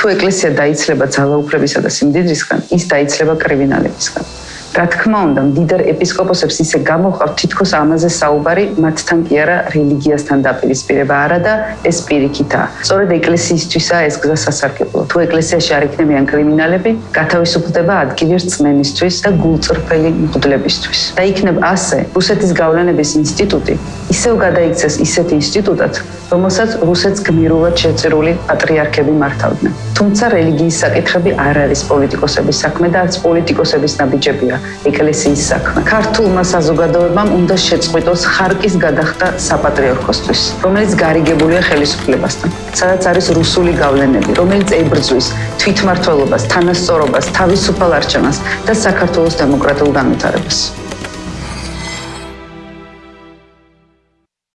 თუ ეკლესია დაიცლება ძალაუფლებისა და სიმდიდრისგან, ის დაიცლება კრივინალებისგან. რა თქმა უნდა, დიდარ ეპისკოპოსებს ისე გამოხავთ თითქოს ამაზე საუბარი, მათთან კი არა რელიგიასთან დაპირისპირება არა და ეს პირიქითაა. სწორედ ეკლესიისთვისაა ეს გზა სასარგებლო. თუ ეკლესიაში არ იქნებიან კრიმინალები, გათავისუფლდება ადგილი რწმენისთვის და გულწრფელი მღვდლებისთვის. და იქნებ ასე, რუსეთის გავლენების ინსტიტუტი ისევ გადაიქცეს ისეთ ინსტიტუტად, რომელსაც რუსეთს გმირულად შეწირული პატრიარქები მართავდნენ. თუმცა რელიგიის საკითხები არ არის პოლიტიკოსების საქმე და არც პოლიტიკოსების ნაბიჯებია ეკლესიის საქმე. ქართულმა საზოგადოებამ უნდა შეწყვიტოს ხარკის გადახდა საპატრიარქოსთვის, რომელიც გარიგებულია ხელისუფლებასთან. სადაც არის რუსული გავლენები, რომელიც ებრძვის თვითმართველობას, თანასწორობას, თავისუფალ არჩევანს და საქართველოს დემოკრატიულ განვითარებას.